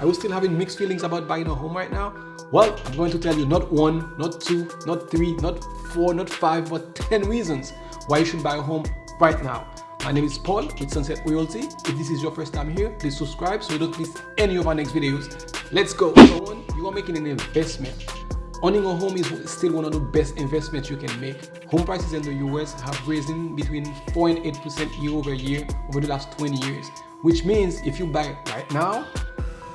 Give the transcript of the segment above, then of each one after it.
Are you still having mixed feelings about buying a home right now? Well, I'm going to tell you not one, not two, not three, not four, not five, but 10 reasons why you should buy a home right now. My name is Paul with Sunset Realty. If this is your first time here, please subscribe so you don't miss any of our next videos. Let's go. One, you are making an investment. Owning a home is still one of the best investments you can make. Home prices in the US have risen between 4 and 8% year over year over the last 20 years, which means if you buy right now,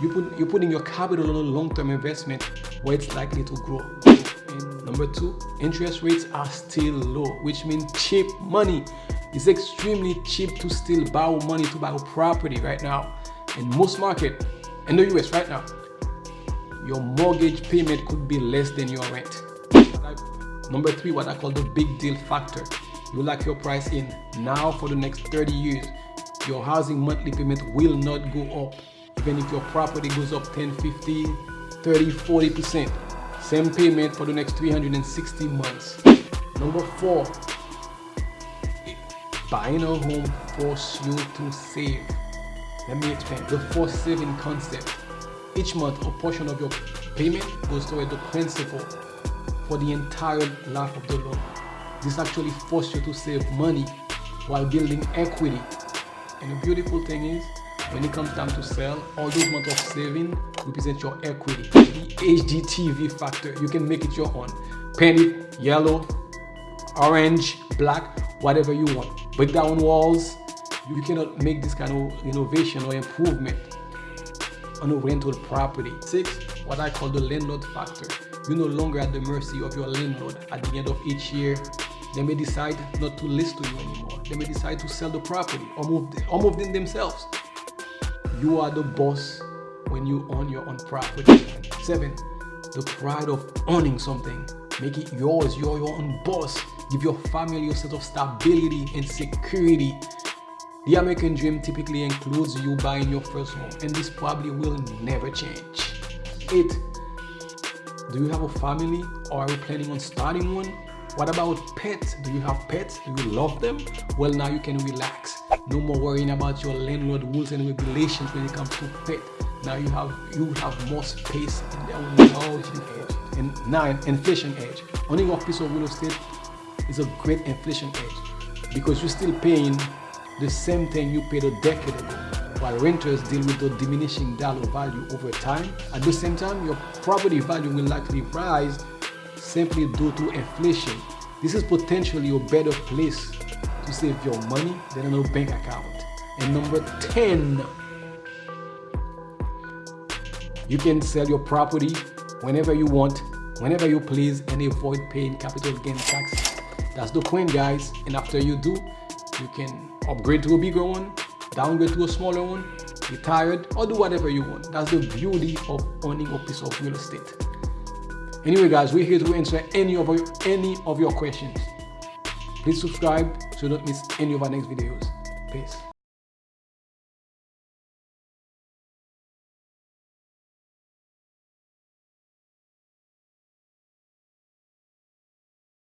you put, you're putting your capital on a long-term investment where it's likely to grow. And number two, interest rates are still low, which means cheap money. It's extremely cheap to still borrow money to buy a property right now. In most market, in the US right now, your mortgage payment could be less than your rent. Number three, what I call the big deal factor. You lock your price in now for the next 30 years. Your housing monthly payment will not go up even if your property goes up 10, 50, 30, 40%. Same payment for the next 360 months. Number four, buying a home forces you to save. Let me explain. The forced saving concept. Each month, a portion of your payment goes toward the principal for the entire life of the loan. This actually forces you to save money while building equity. And the beautiful thing is, when it comes time to sell, all those months of saving represent your equity. The HGTV factor, you can make it your own. Paint it yellow, orange, black, whatever you want. Break down walls. You cannot make this kind of innovation or improvement on a rental property. Six, what I call the landlord factor. You're no longer at the mercy of your landlord. At the end of each year, they may decide not to list to you anymore. They may decide to sell the property or move, or move in themselves. You are the boss when you own your own property. Seven, the pride of owning something. Make it yours. You're your own boss. Give your family a sense of stability and security. The American dream typically includes you buying your first home, and this probably will never change. Eight, do you have a family or are you planning on starting one? What about pets? Do you have pets? Do you love them? Well, now you can relax. No more worrying about your landlord rules and regulations when it comes to pet. Now you have you have more space and that will you And nine, inflation edge. Owning a piece of real estate is a great inflation edge because you're still paying the same thing you paid a decade ago while renters deal with the diminishing dollar value over time. At the same time, your property value will likely rise simply due to inflation. This is potentially a better place to save your money than a bank account. And number 10, you can sell your property whenever you want, whenever you please, and avoid paying capital gain taxes. That's the point, guys. And after you do, you can upgrade to a bigger one, downgrade to a smaller one, retire, or do whatever you want. That's the beauty of owning a piece of real estate. Anyway, guys, we're here to answer any of your, any of your questions. Please subscribe so you don't miss any of our next videos. Peace.